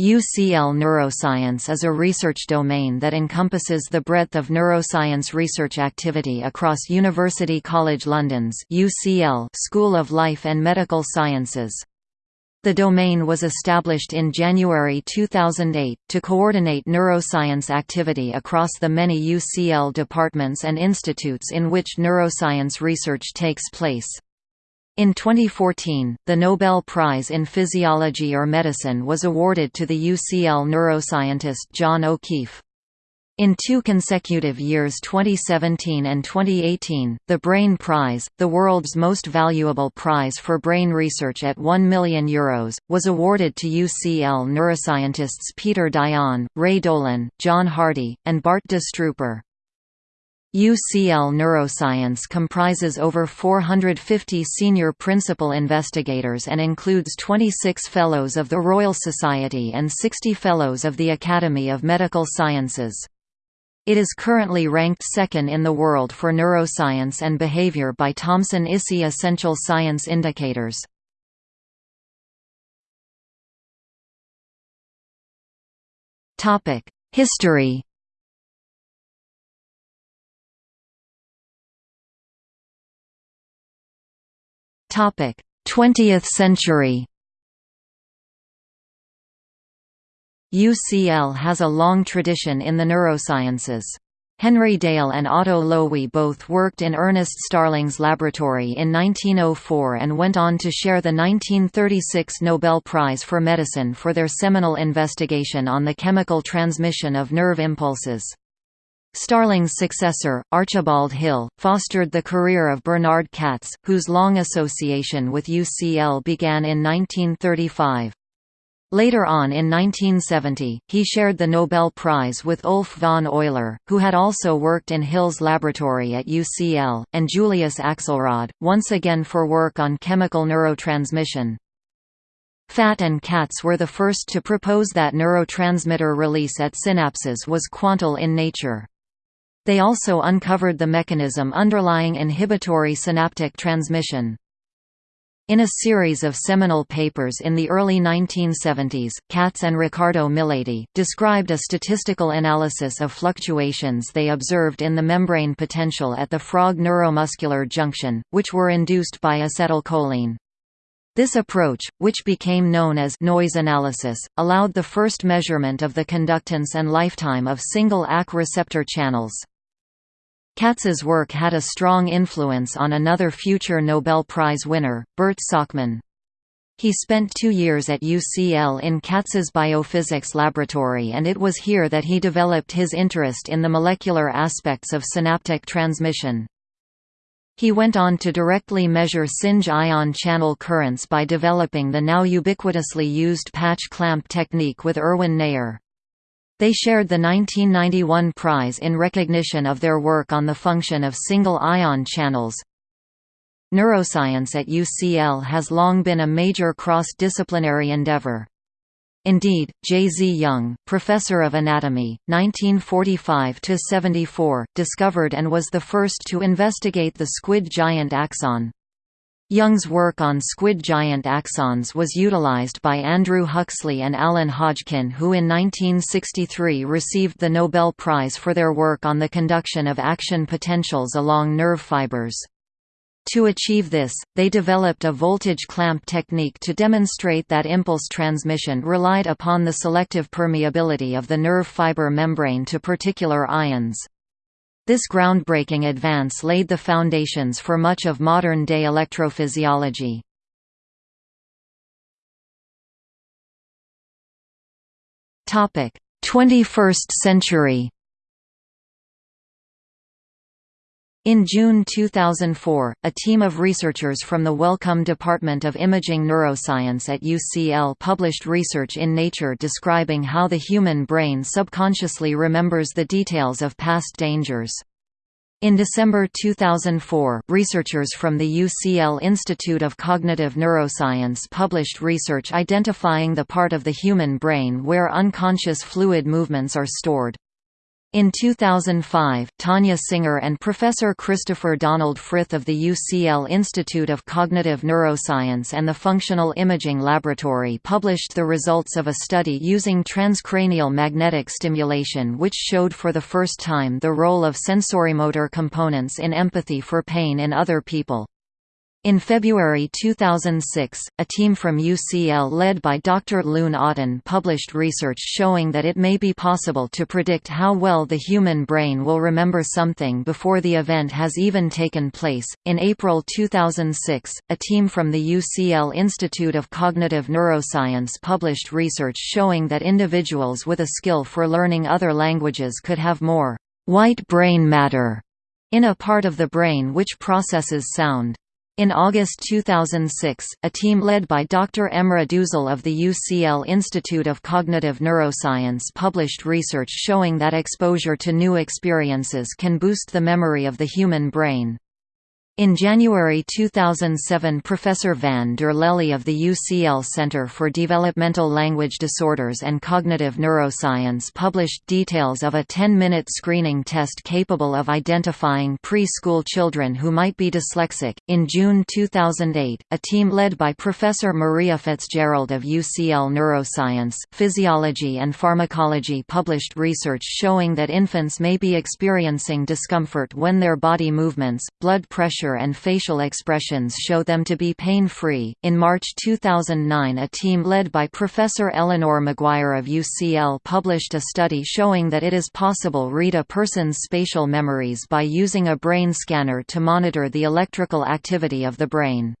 UCL Neuroscience is a research domain that encompasses the breadth of neuroscience research activity across University College London's UCL School of Life and Medical Sciences. The domain was established in January 2008, to coordinate neuroscience activity across the many UCL departments and institutes in which neuroscience research takes place. In 2014, the Nobel Prize in Physiology or Medicine was awarded to the UCL neuroscientist John O'Keefe. In two consecutive years 2017 and 2018, the Brain Prize, the world's most valuable prize for brain research at €1 million, Euros, was awarded to UCL neuroscientists Peter Dayan, Ray Dolan, John Hardy, and Bart de Strooper. UCL Neuroscience comprises over 450 senior principal investigators and includes 26 Fellows of the Royal Society and 60 Fellows of the Academy of Medical Sciences. It is currently ranked second in the world for neuroscience and behavior by Thomson ISI Essential Science Indicators. History Topic: 20th century. UCL has a long tradition in the neurosciences. Henry Dale and Otto Loewi both worked in Ernest Starling's laboratory in 1904 and went on to share the 1936 Nobel Prize for Medicine for their seminal investigation on the chemical transmission of nerve impulses. Starling's successor, Archibald Hill, fostered the career of Bernard Katz, whose long association with UCL began in 1935. Later on in 1970, he shared the Nobel Prize with Ulf von Euler, who had also worked in Hill's laboratory at UCL, and Julius Axelrod, once again for work on chemical neurotransmission. Fatt and Katz were the first to propose that neurotransmitter release at synapses was quantal in nature. They also uncovered the mechanism underlying inhibitory synaptic transmission. In a series of seminal papers in the early 1970s, Katz and Ricardo Miledi, described a statistical analysis of fluctuations they observed in the membrane potential at the frog neuromuscular junction, which were induced by acetylcholine. This approach, which became known as noise analysis, allowed the first measurement of the conductance and lifetime of single ACh receptor channels. Katz's work had a strong influence on another future Nobel Prize winner, Bert Sakmann. He spent two years at UCL in Katz's biophysics laboratory and it was here that he developed his interest in the molecular aspects of synaptic transmission. He went on to directly measure single ion channel currents by developing the now ubiquitously used patch clamp technique with Erwin Neher. They shared the 1991 prize in recognition of their work on the function of single-ion channels. Neuroscience at UCL has long been a major cross-disciplinary endeavor. Indeed, J. Z. Young, professor of anatomy, 1945–74, discovered and was the first to investigate the squid giant axon. Young's work on squid giant axons was utilized by Andrew Huxley and Alan Hodgkin who in 1963 received the Nobel Prize for their work on the conduction of action potentials along nerve fibers. To achieve this, they developed a voltage clamp technique to demonstrate that impulse transmission relied upon the selective permeability of the nerve fiber membrane to particular ions. This groundbreaking advance laid the foundations for much of modern-day electrophysiology. Topic: 21st century. In June 2004, a team of researchers from the Wellcome Department of Imaging Neuroscience at UCL published research in Nature describing how the human brain subconsciously remembers the details of past dangers. In December 2004, researchers from the UCL Institute of Cognitive Neuroscience published research identifying the part of the human brain where unconscious fluid movements are stored. In 2005, Tania Singer and Professor Christopher Donald Frith of the UCL Institute of Cognitive Neuroscience and the Functional Imaging Laboratory published the results of a study using transcranial magnetic stimulation which showed for the first time the role of sensorimotor components in empathy for pain in other people. In February 2006, a team from UCL led by Dr. Leun Otten published research showing that it may be possible to predict how well the human brain will remember something before the event has even taken place. In April 2006, a team from the UCL Institute of Cognitive Neuroscience published research showing that individuals with a skill for learning other languages could have more white brain matter in a part of the brain which processes sound. In August 2006, a team led by Dr. Emre Düzel of the UCL Institute of Cognitive Neuroscience published research showing that exposure to new experiences can boost the memory of the human brain. In January 2007 Professor van der Lely of the UCL Center for Developmental Language Disorders and Cognitive Neuroscience published details of a 10-minute screening test capable of identifying pre-school children who might be dyslexic. In June 2008, a team led by Professor Maria Fitzgerald of UCL Neuroscience, Physiology and Pharmacology published research showing that infants may be experiencing discomfort when their body movements, blood pressure posture and facial expressions show them to be pain-free. In March 2009, a team led by Professor Eleanor Maguire of UCL published a study showing that it is possible read a person's spatial memories by using a brain scanner to monitor the electrical activity of the brain.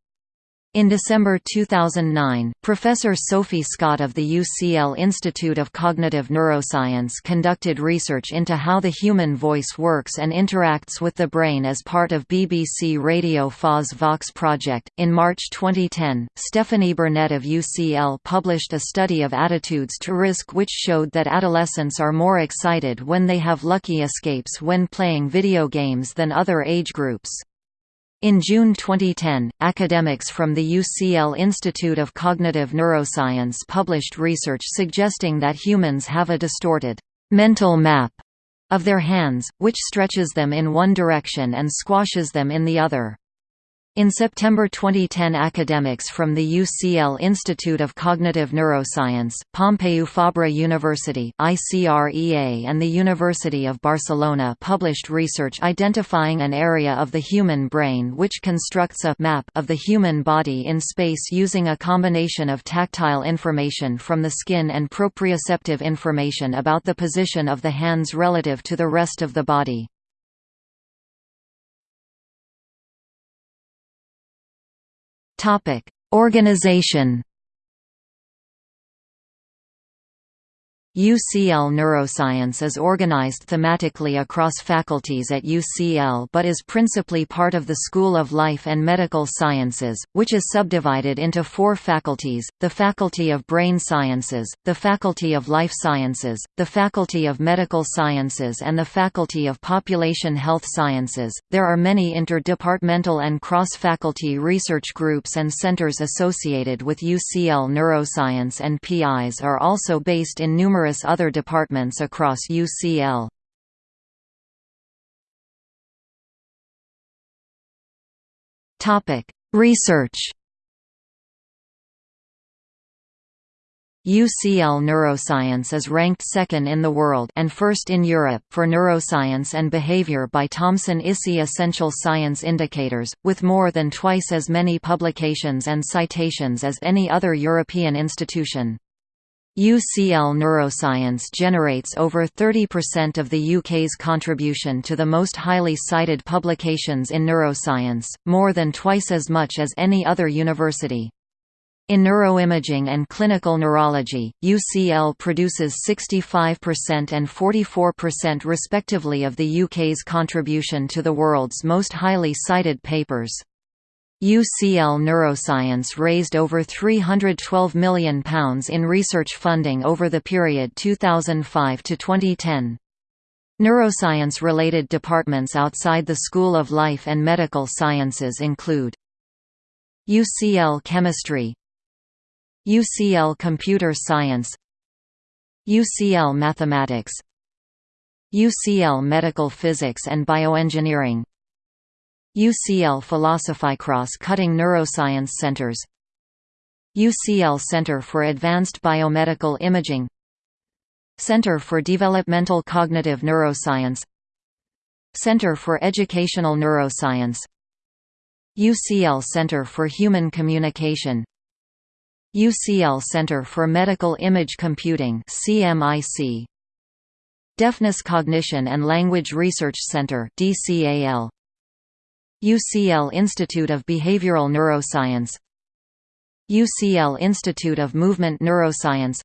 In December 2009, Professor Sophie Scott of the UCL Institute of Cognitive Neuroscience conducted research into how the human voice works and interacts with the brain as part of BBC Radio 4's Vox project. In March 2010, Stephanie Burnett of UCL published a study of attitudes to risk which showed that adolescents are more excited when they have lucky escapes when playing video games than other age groups. In June 2010, academics from the UCL Institute of Cognitive Neuroscience published research suggesting that humans have a distorted mental map of their hands, which stretches them in one direction and squashes them in the other. In September 2010 academics from the UCL Institute of Cognitive Neuroscience, Pompeu Fabra University ICREA and the University of Barcelona published research identifying an area of the human brain which constructs a map of the human body in space using a combination of tactile information from the skin and proprioceptive information about the position of the hands relative to the rest of the body. Topic: Organization UCL Neuroscience is organized thematically across faculties at UCL but is principally part of the School of Life and Medical Sciences, which is subdivided into four faculties, the Faculty of Brain Sciences, the Faculty of Life Sciences, the Faculty of Medical Sciences and the Faculty of Population Health Sciences. There are many interdepartmental and cross-faculty research groups and centers associated with UCL Neuroscience and PIs are also based in numerous numerous other departments across UCL. Research UCL Neuroscience is ranked second in the world and first in Europe for neuroscience and behavior by Thomson ISI Essential Science Indicators, with more than twice as many publications and citations as any other European institution. UCL Neuroscience generates over 30% of the UK's contribution to the most highly cited publications in neuroscience, more than twice as much as any other university. In neuroimaging and clinical neurology, UCL produces 65% and 44% respectively of the UK's contribution to the world's most highly cited papers. UCL Neuroscience raised over £312 million in research funding over the period 2005 to 2010. Neuroscience-related departments outside the School of Life and Medical Sciences include UCL Chemistry UCL Computer Science UCL Mathematics UCL Medical Physics and Bioengineering UCL Philosophy Cross-Cutting Neuroscience Centers. UCL Center for Advanced Biomedical Imaging. Center for Developmental Cognitive Neuroscience. Center for Educational Neuroscience. UCL Center for Human Communication. UCL Center for Medical Image Computing CMIC Deafness Cognition and Language Research Center DCAL UCL Institute of Behavioral Neuroscience UCL Institute of Movement Neuroscience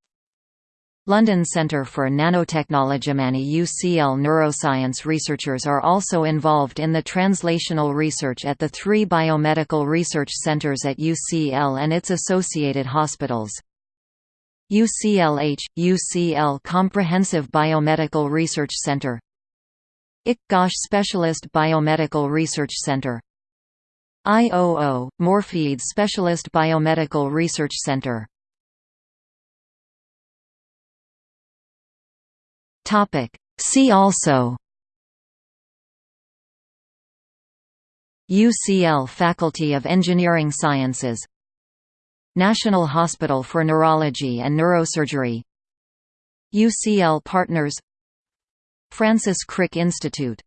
London Centre for Nanotechnology Many UCL neuroscience researchers are also involved in the translational research at the three biomedical research centres at UCL and its associated hospitals. UCLH – UCL Comprehensive Biomedical Research Centre IC Gosh Specialist Biomedical Research Centre IOO – Moorfields Specialist Biomedical Research Topic. See also. UCL Faculty of Engineering Sciences. National Hospital for Neurology and Neurosurgery. UCL Partners Francis Crick Institute